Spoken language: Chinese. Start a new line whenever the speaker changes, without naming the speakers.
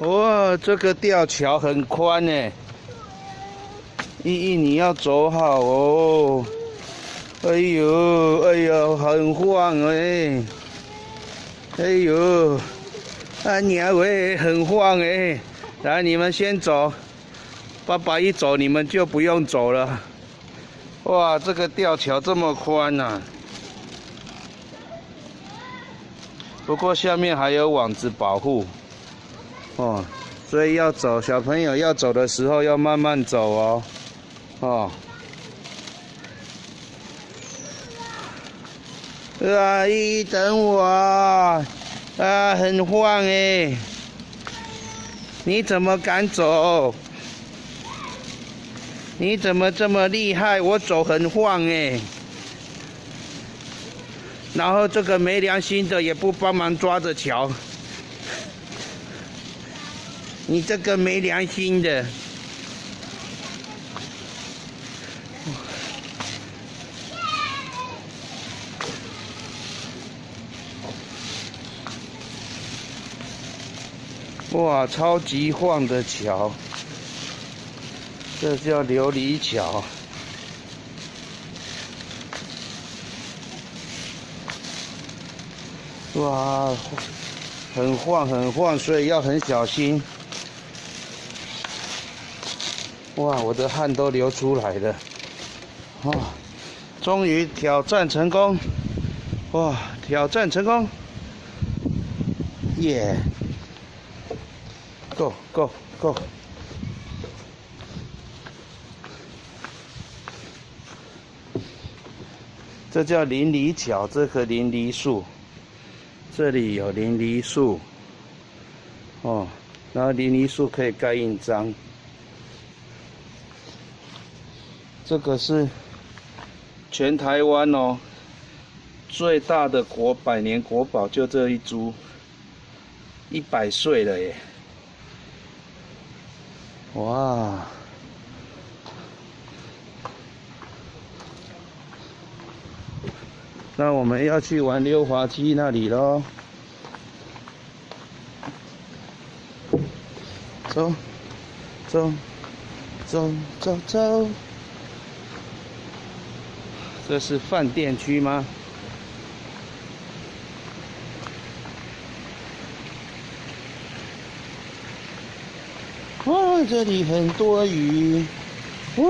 哇，这个吊桥很宽呢，依依你要走好哦。哎呦，哎呦，很晃哎。哎呦，啊娘喂，很晃哎。来，你们先走，爸爸一走，你们就不用走了。哇，这个吊桥这么宽呐！不过下面还有网子保护。哦，所以要走，小朋友要走的时候要慢慢走哦，哦。阿姨，等我，啊，很晃哎，你怎么敢走？你怎么这么厉害？我走很晃哎，然后这个没良心的也不帮忙抓着桥。你这个没良心的！哇，超级晃的桥，这叫琉璃桥。哇，很晃很晃，所以要很小心。哇，我的汗都流出来了！哇，终于挑战成功！哇，挑战成功！耶！Go go go！这叫淋漓桥，这棵淋漓树，这里有淋漓树。哦，然后淋漓树可以盖印章。这个是全台湾哦最大的国百年国宝，就这一株，一百岁了耶！哇！那我们要去玩溜滑梯那里喽，走，走，走，走，走。这是饭店区吗？哇，这里很多鱼，哇。